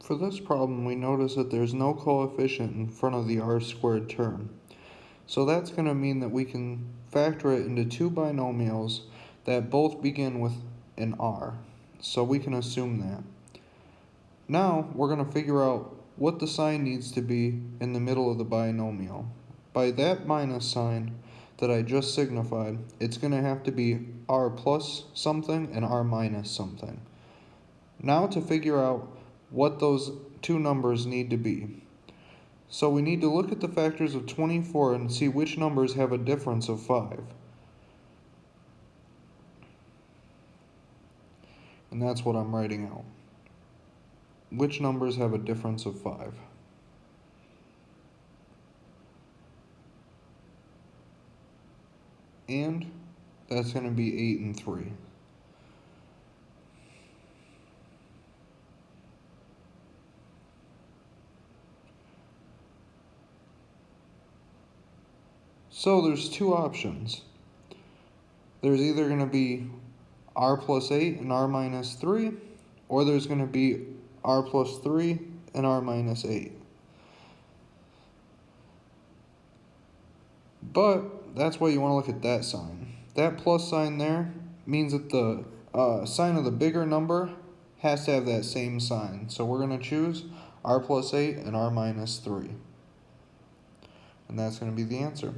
For this problem, we notice that there's no coefficient in front of the r squared term. So that's going to mean that we can factor it into two binomials that both begin with an r. So we can assume that. Now, we're going to figure out what the sign needs to be in the middle of the binomial. By that minus sign that I just signified, it's going to have to be r plus something and r minus something. Now to figure out what those two numbers need to be. So we need to look at the factors of 24 and see which numbers have a difference of 5. And that's what I'm writing out. Which numbers have a difference of 5? And that's going to be 8 and 3. So there's two options. There's either going to be r plus 8 and r minus 3, or there's going to be r plus 3 and r minus 8. But that's why you want to look at that sign. That plus sign there means that the uh, sign of the bigger number has to have that same sign. So we're going to choose r plus 8 and r minus 3. And that's going to be the answer.